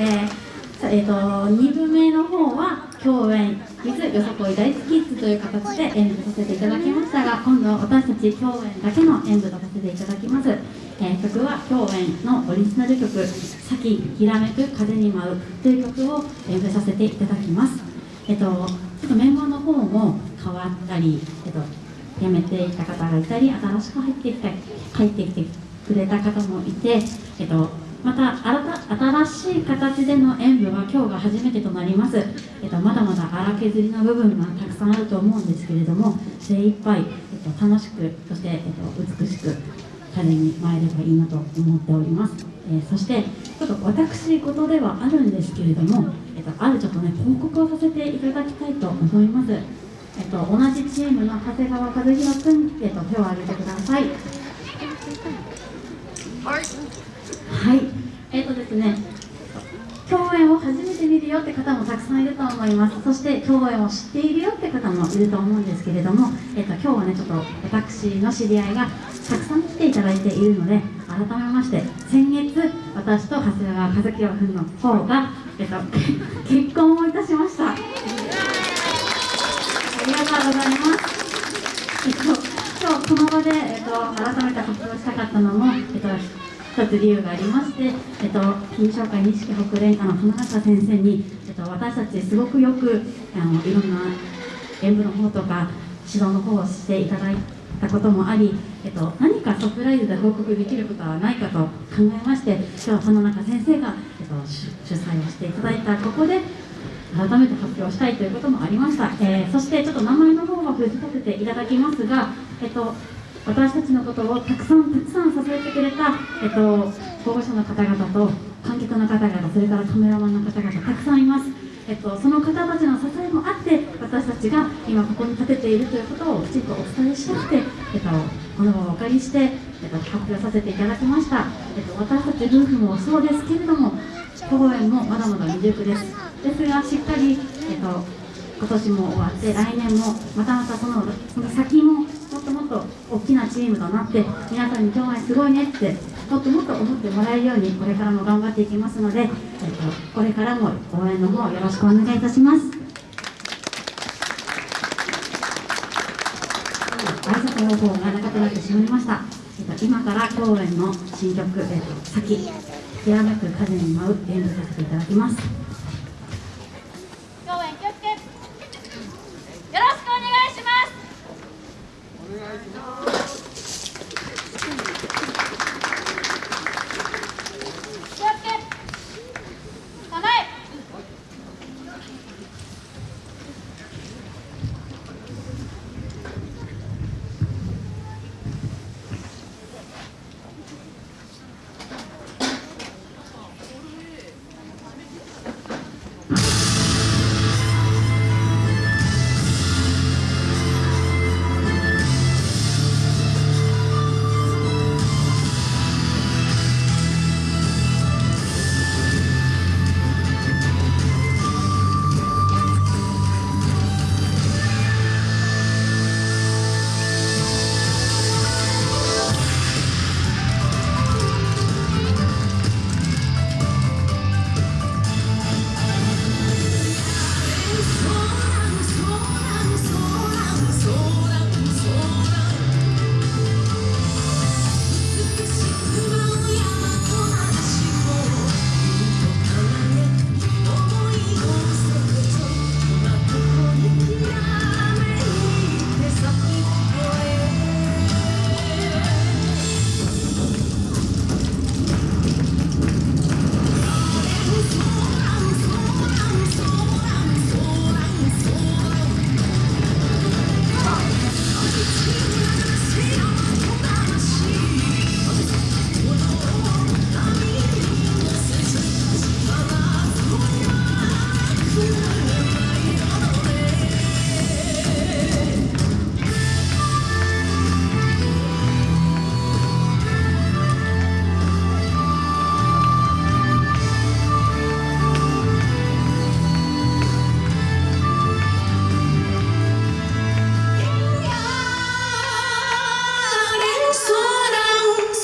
えーと、2部目の方は共演 with よさこい大好きッズという形で演舞させていただきましたが今度は私たち共演だけの演舞とさせていただきます、えー、曲は共演のオリジナル曲「さきひらめく風に舞う」という曲を演舞させていただきます。えっ、ー、とちょっとメンバーの方も変わったり、えっ、ー、と辞めていた方がいたり新しく入ってきた入ってきてくれた方もいてえっ、とまた新しい形での演舞は今日が初めてとなります、えっと、まだまだ荒削りの部分がたくさんあると思うんですけれども精一杯、えっと、楽しくそして、えっと、美しく彼に参ればいいなと思っております、えー、そしてちょっと私事ではあるんですけれども、えっと、あるちょっとね報告をさせていただきたいと思います。えっと、同じチームの長谷川和弘君、えっと、手を挙げてください。はい、えっ、ー、とですね、共演を初めて見るよって方もたくさんいると思います。そして共演を知っているよって方もいると思うんですけれども、えっ、ー、と今日はねちょっと私の知り合いがたくさん来ていただいているので、改めまして先月私と長谷川和樹君の方がえっ、ー、と結婚をいたしました。ありがとうございます。こでえっと改めて発表したかったのもえっと一つ理由がありまして、えっと、金賞会錦北連歌の花中先生に、えっと、私たちすごくよくあのいろんな演舞の方とか指導の方をしていただいたこともあり、えっと、何かサプライズで報告できることはないかと考えまして今日は花中先生が、えっと、主催をしていただいたここで改めて発表したいということもありました、えー、そしてちょっと名前の方は伏せさせていただきますが、えっと、私たちのことをたくさんたくさん支えてくれた、えっと、保護者の方々と観客の方々それからカメラマンの方々たくさんいます、えっと、その方たちの支えもあって私たちが今ここに立てているということをきちんとお伝えしたくて、えっと、この場をお借りして、えっと、発表させていただきました、えっと、私たち夫婦もそうですけれども保護園もまだまだ未熟です。ですがしっかり、えっと、今年も終わって来年もまたまたそのその先もきなチームとなって皆さんに今日はすごいねってもっともっと思ってもらえるようにこれからも頑張っていきますので、えっと、これからも応援の方よろしくお願いいたします。挨拶の方が長くなってしまいました、えっと、今から公演の新曲「えっと、先ひらめく風に舞う」演舞させていただきます。Yeah, I know.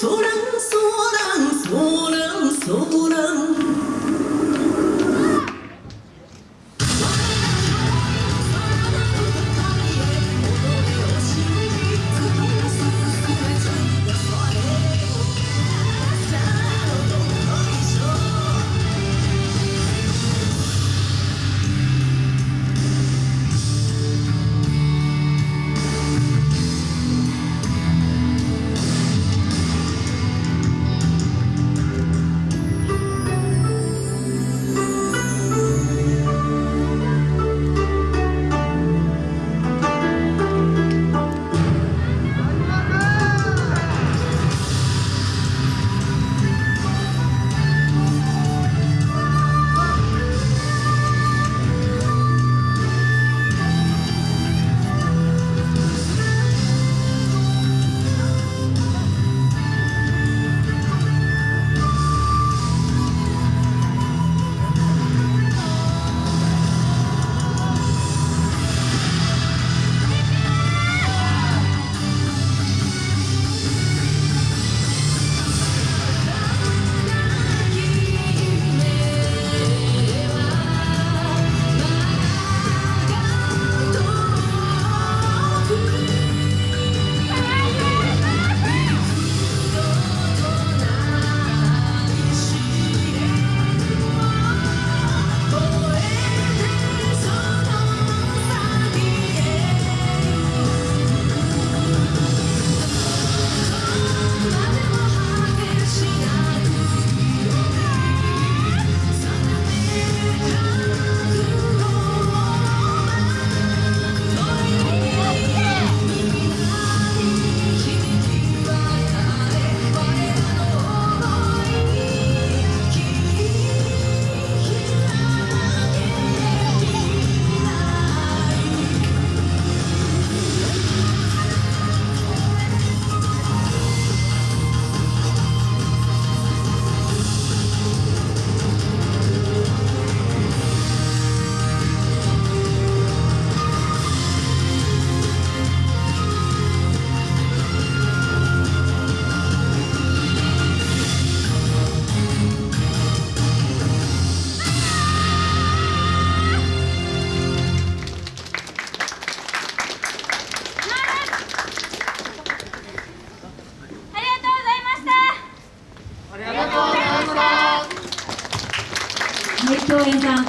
소랑 소랑 소랑 소랑.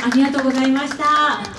ありがとうございました。